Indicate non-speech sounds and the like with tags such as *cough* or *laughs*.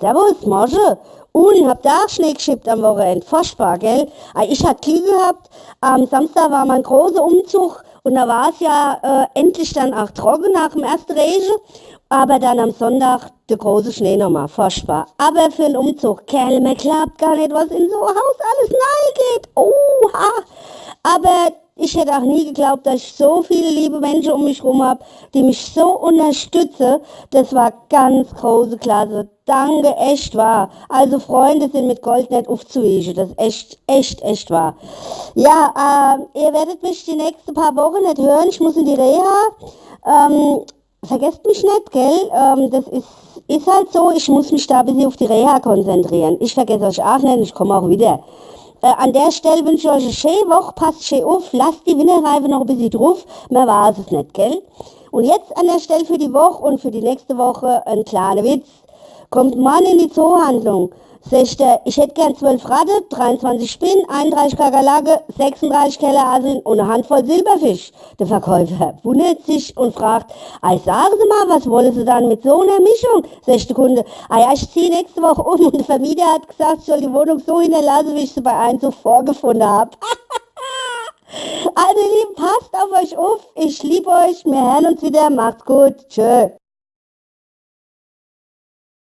Servus, Mosche. Und hab da auch Schnee geschippt am Wochenende. Furchtbar, gell? Ah, Ich hatte Glück gehabt. Am Samstag war mein großer Umzug und da war es ja äh, endlich dann auch trocken nach dem ersten Regen. Aber dann am Sonntag der große Schnee nochmal. Furchtbar. Aber für einen Umzug, Kerl, mir klappt gar nicht, was in so ein Haus alles nahe geht. Oha. Aber ich hätte auch nie geglaubt, dass ich so viele liebe Menschen um mich herum habe, die mich so unterstützen. Das war ganz große Klasse. Danke, echt wahr. Also Freunde sind mit Gold nicht aufzuwischen. Das ist echt, echt, echt wahr. Ja, äh, ihr werdet mich die nächsten paar Wochen nicht hören. Ich muss in die Reha. Ähm, vergesst mich nicht, gell? Ähm, das ist, ist halt so. Ich muss mich da ein bisschen auf die Reha konzentrieren. Ich vergesse euch auch nicht. Ich komme auch wieder. Äh, an der Stelle wünsche ich euch eine schöne Woche, passt schön auf, lasst die Winterreife noch ein bisschen drauf, mehr war es nicht, gell? Und jetzt an der Stelle für die Woche und für die nächste Woche ein kleiner Witz. Kommt Mann in die Zoohandlung, sagt er, ich hätte gern 12 Ratte, 23 Spinnen, 31 Kakerlake, 36 Kellerhaseln und eine Handvoll Silberfisch. Der Verkäufer wundert sich und fragt, ei, sagen Sie mal, was wollen Sie dann mit so einer Mischung? Sagt der Kunde, ja, ich ziehe nächste Woche um und der Vermieter hat gesagt, ich soll die Wohnung so hinterlassen, wie ich sie bei Einzug vorgefunden habe. *laughs* Also ihr Lieben, passt auf euch auf, ich liebe euch, wir hören uns wieder, macht's gut, tschö.